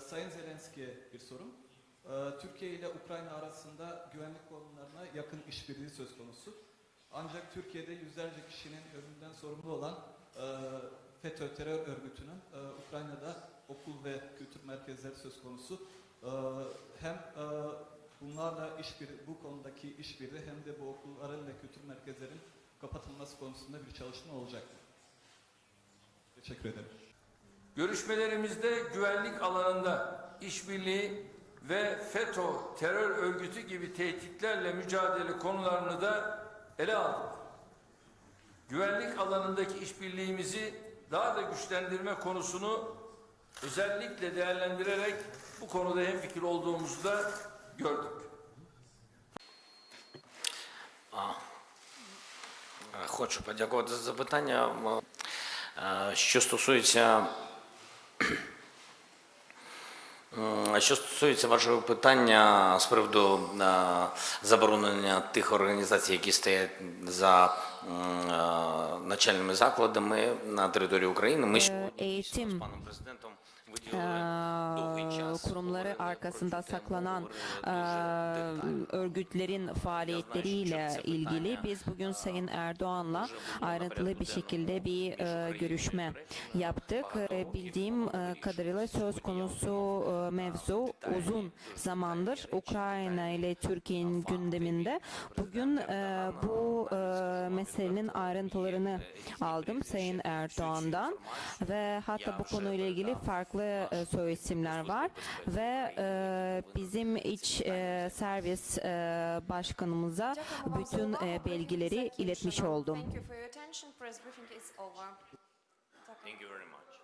Sayın Zelenski'ye bir sorum. Ee, Türkiye ile Ukrayna arasında güvenlik konularına yakın işbirliği söz konusu. Ancak Türkiye'de yüzlerce kişinin ölümünden sorumlu olan e, FETÖ terör örgütünün e, Ukrayna'da okul ve kültür merkezleri söz konusu. E, hem e, bunlarla işbirliği, bu konudaki işbirliği hem de bu okulların ve kültür merkezlerin kapatılması konusunda bir çalışma olacak mı? Teşekkür ederim. Görüşmelerimizde güvenlik alanında işbirliği ve FETÖ terör örgütü gibi tehditlerle mücadele konularını da ele aldık. Güvenlik alanındaki işbirliğimizi daha da güçlendirme konusunu özellikle değerlendirerek bu konuda hemfikir olduğumuzu da gördük. Е, Хочу подякувати за запитання. М, е, Що стосується м, що стосується вашого питання з приводу е, заборонення тих організацій, які стоять за м, е, навчальними закладами на території України, ми сьогодні з паном президентом Ee, kurumları arkasında saklanan ee, örgütlerin faaliyetleriyle ilgili biz bugün Sayın Erdoğan'la ayrıntılı bir şekilde bir ee, görüşme yaptık. Bildiğim kadarıyla söz konusu mevzu uzun zamandır Ukrayna ile Türkiye'nin gündeminde. Bugün bu meselenin ayrıntılarını aldım Sayın Erdoğan'dan ve hatta bu konuyla ilgili farklı e, söylesimler var ve e, bizim iç e, servis e, başkanımıza bütün e, bilgileri iletmiş oldum. Thank you very much.